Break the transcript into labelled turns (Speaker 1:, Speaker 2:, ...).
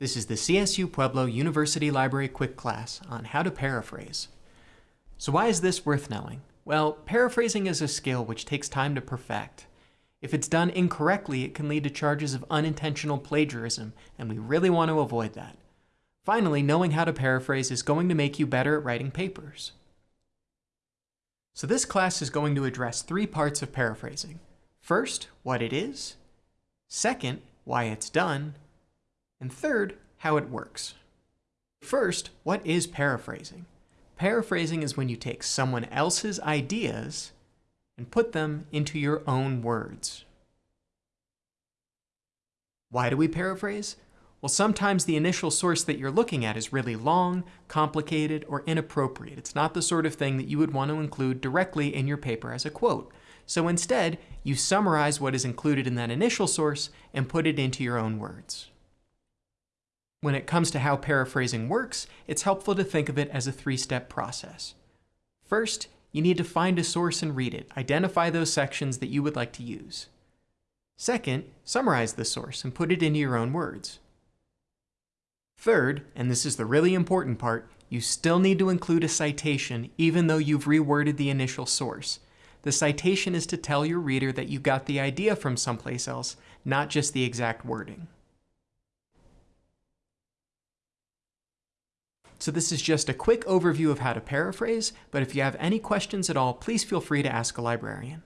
Speaker 1: This is the CSU Pueblo University Library quick class on how to paraphrase. So why is this worth knowing? Well, paraphrasing is a skill which takes time to perfect. If it's done incorrectly, it can lead to charges of unintentional plagiarism, and we really want to avoid that. Finally, knowing how to paraphrase is going to make you better at writing papers. So this class is going to address three parts of paraphrasing. First, what it is. Second, why it's done. And third, how it works. First, what is paraphrasing? Paraphrasing is when you take someone else's ideas and put them into your own words. Why do we paraphrase? Well, sometimes the initial source that you're looking at is really long, complicated, or inappropriate. It's not the sort of thing that you would want to include directly in your paper as a quote. So instead, you summarize what is included in that initial source and put it into your own words. When it comes to how paraphrasing works, it's helpful to think of it as a three-step process. First, you need to find a source and read it. Identify those sections that you would like to use. Second, summarize the source and put it into your own words. Third, and this is the really important part, you still need to include a citation even though you've reworded the initial source. The citation is to tell your reader that you got the idea from someplace else, not just the exact wording. So this is just a quick overview of how to paraphrase, but if you have any questions at all, please feel free to ask a librarian.